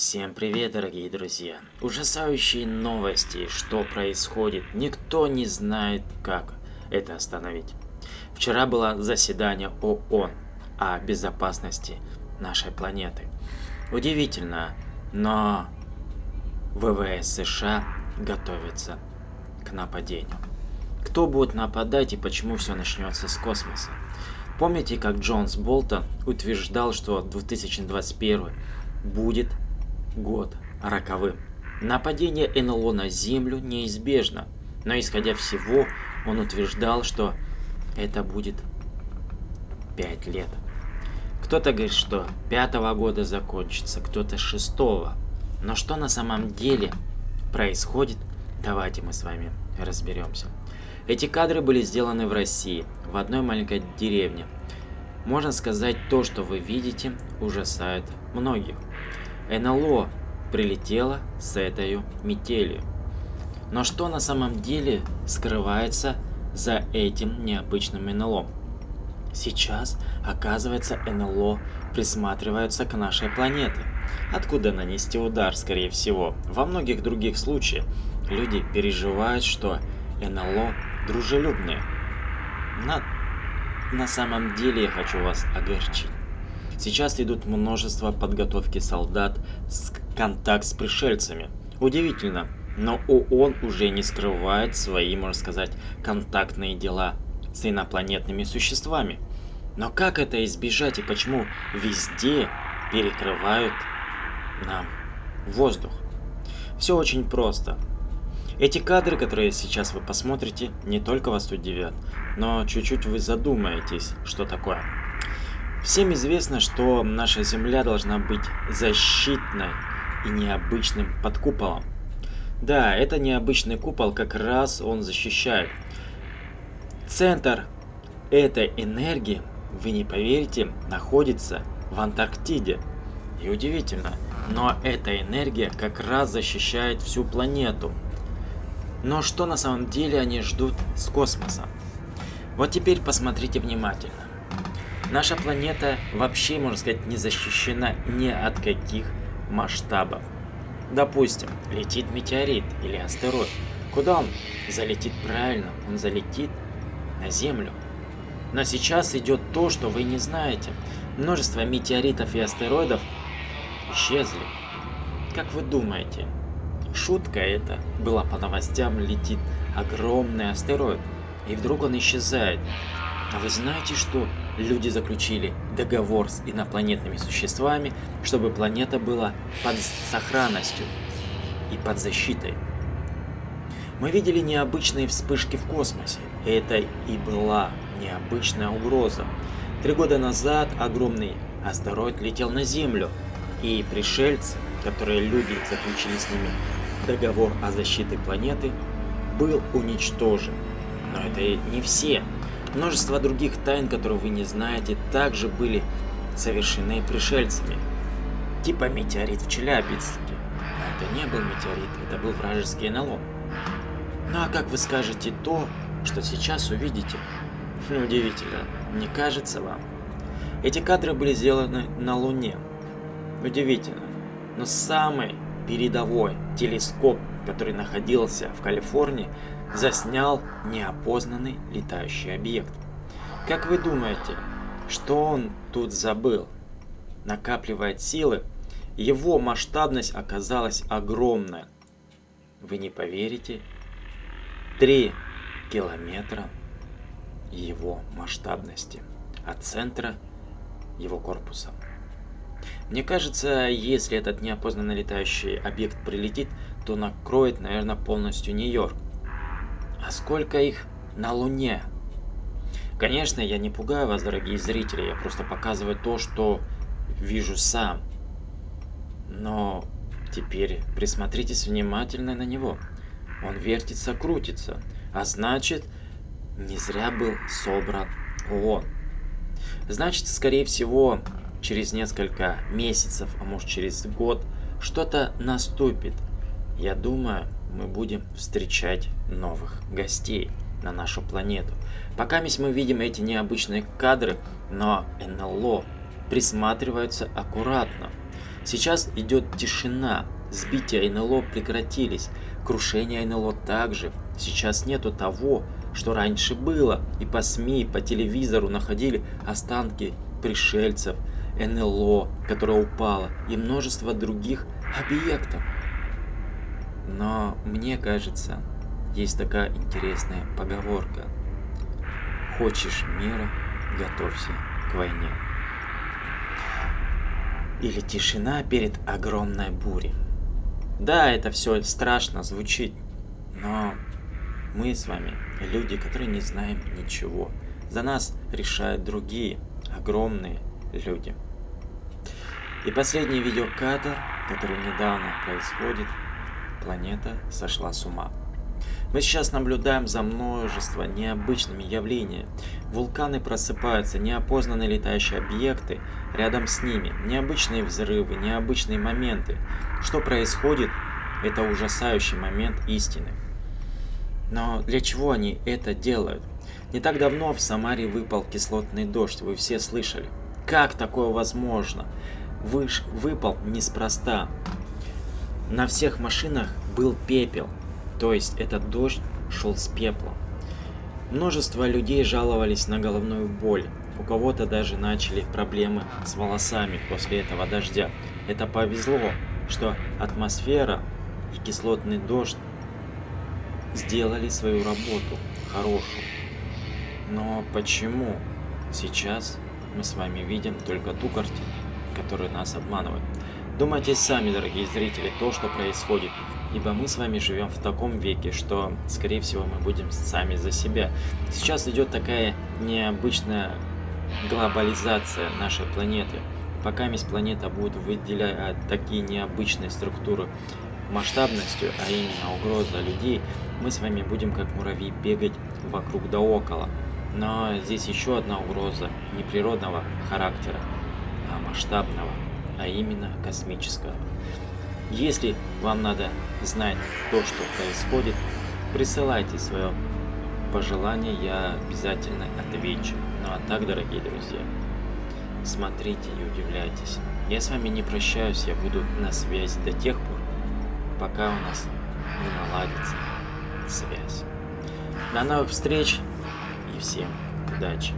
Всем привет, дорогие друзья! Ужасающие новости, что происходит, никто не знает, как это остановить. Вчера было заседание ООН о безопасности нашей планеты. Удивительно, но ВВС США готовится к нападению. Кто будет нападать и почему все начнется с космоса? Помните, как Джонс Болтон утверждал, что 2021 будет год роковым. Нападение НЛО на Землю неизбежно, но исходя всего, он утверждал, что это будет 5 лет. Кто-то говорит, что пятого года закончится, кто-то шестого. Но что на самом деле происходит, давайте мы с вами разберемся. Эти кадры были сделаны в России, в одной маленькой деревне. Можно сказать, то, что вы видите, ужасает многих. НЛО прилетело с этой метелью. Но что на самом деле скрывается за этим необычным НЛО? Сейчас, оказывается, НЛО присматриваются к нашей планете. Откуда нанести удар, скорее всего? Во многих других случаях люди переживают, что НЛО дружелюбные. На, на самом деле я хочу вас огорчить. Сейчас идут множество подготовки солдат с контакт с пришельцами. Удивительно, но ООН уже не скрывает свои, можно сказать, контактные дела с инопланетными существами. Но как это избежать и почему везде перекрывают нам воздух? Все очень просто. Эти кадры, которые сейчас вы посмотрите, не только вас удивят, но чуть-чуть вы задумаетесь, что такое. Всем известно, что наша Земля должна быть защитной и необычным под куполом. Да, это необычный купол, как раз он защищает. Центр этой энергии, вы не поверите, находится в Антарктиде. И удивительно, но эта энергия как раз защищает всю планету. Но что на самом деле они ждут с космоса? Вот теперь посмотрите внимательно. Наша планета вообще, можно сказать, не защищена ни от каких масштабов. Допустим, летит метеорит или астероид. Куда он залетит правильно? Он залетит на Землю. Но сейчас идет то, что вы не знаете. Множество метеоритов и астероидов исчезли. Как вы думаете, шутка это была по новостям, летит огромный астероид, и вдруг он исчезает. А вы знаете, что люди заключили договор с инопланетными существами, чтобы планета была под сохранностью и под защитой? Мы видели необычные вспышки в космосе. Это и была необычная угроза. Три года назад огромный астероид летел на Землю, и пришельцы, которые люди заключили с ними договор о защите планеты, был уничтожен. Но это не все. Множество других тайн, которые вы не знаете, также были совершены пришельцами. Типа метеорит в Челябинске. Но это не был метеорит, это был вражеский НЛО. Ну а как вы скажете то, что сейчас увидите? Удивительно, не кажется вам? Эти кадры были сделаны на Луне. Удивительно. Но самый передовой телескоп, который находился в Калифорнии, заснял неопознанный летающий объект. Как вы думаете, что он тут забыл? Накапливает силы, его масштабность оказалась огромная. Вы не поверите? 3 километра его масштабности от центра его корпуса. Мне кажется, если этот неопознанный летающий объект прилетит, то накроет, наверное, полностью Нью-Йорк. А сколько их на Луне? Конечно, я не пугаю вас, дорогие зрители, я просто показываю то, что вижу сам. Но теперь присмотритесь внимательно на него. Он вертится, крутится, а значит, не зря был собран ООН. Значит, скорее всего, через несколько месяцев, а может через год, что-то наступит. Я думаю, мы будем встречать новых гостей на нашу планету. Пока мы видим эти необычные кадры, но НЛО присматриваются аккуратно. Сейчас идет тишина, сбития НЛО прекратились, крушение НЛО также. Сейчас нету того, что раньше было, и по СМИ, по телевизору находили останки пришельцев, НЛО, которое упало, и множество других объектов. Но мне кажется, есть такая интересная поговорка. Хочешь мира, готовься к войне. Или тишина перед огромной бурей. Да, это все страшно звучит, но мы с вами люди, которые не знаем ничего. За нас решают другие, огромные люди. И последний видеокадр, который недавно происходит, планета сошла с ума. Мы сейчас наблюдаем за множеством необычными явлениями. Вулканы просыпаются, неопознанные летающие объекты, рядом с ними необычные взрывы, необычные моменты. Что происходит, это ужасающий момент истины. Но для чего они это делают? Не так давно в Самаре выпал кислотный дождь, вы все слышали. Как такое возможно? Выш выпал неспроста. На всех машинах был пепел, то есть этот дождь шел с пеплом. Множество людей жаловались на головную боль. У кого-то даже начали проблемы с волосами после этого дождя. Это повезло, что атмосфера и кислотный дождь сделали свою работу хорошую. Но почему сейчас мы с вами видим только ту картину, которая нас обманывает? Думайте сами, дорогие зрители, то, что происходит. Ибо мы с вами живем в таком веке, что, скорее всего, мы будем сами за себя. Сейчас идет такая необычная глобализация нашей планеты. Пока месть планета будет выделять такие необычные структуры масштабностью, а именно угроза людей, мы с вами будем как муравьи бегать вокруг да около. Но здесь еще одна угроза не природного характера, а масштабного, а именно космического. Если вам надо знать то, что происходит, присылайте свое пожелание, я обязательно отвечу. Ну а так, дорогие друзья, смотрите и удивляйтесь. Я с вами не прощаюсь, я буду на связи до тех пор, пока у нас не наладится связь. До новых встреч и всем удачи!